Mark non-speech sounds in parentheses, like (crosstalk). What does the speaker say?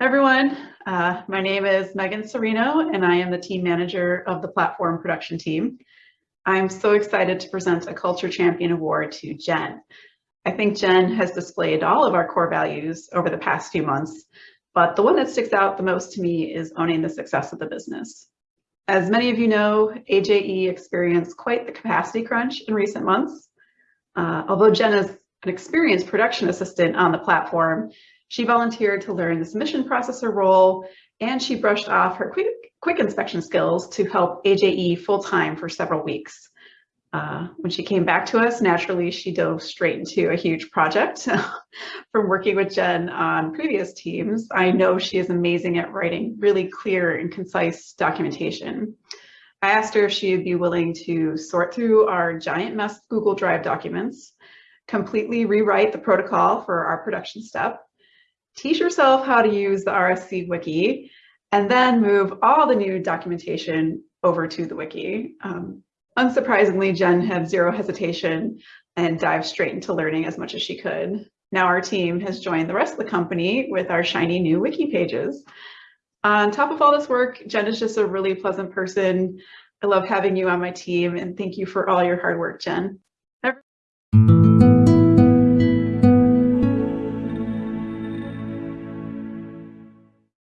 everyone. Uh, my name is Megan Serino, and I am the team manager of the platform production team. I'm so excited to present a Culture Champion Award to Jen. I think Jen has displayed all of our core values over the past few months, but the one that sticks out the most to me is owning the success of the business. As many of you know, AJE experienced quite the capacity crunch in recent months. Uh, although Jen is an experienced production assistant on the platform, she volunteered to learn the submission processor role, and she brushed off her quick, quick inspection skills to help AJE full-time for several weeks. Uh, when she came back to us, naturally, she dove straight into a huge project. (laughs) From working with Jen on previous teams, I know she is amazing at writing really clear and concise documentation. I asked her if she would be willing to sort through our giant mess Google Drive documents, completely rewrite the protocol for our production step, teach yourself how to use the RSC wiki, and then move all the new documentation over to the wiki. Um, Unsurprisingly, Jen had zero hesitation and dived straight into learning as much as she could. Now our team has joined the rest of the company with our shiny new wiki pages. On top of all this work, Jen is just a really pleasant person. I love having you on my team and thank you for all your hard work, Jen.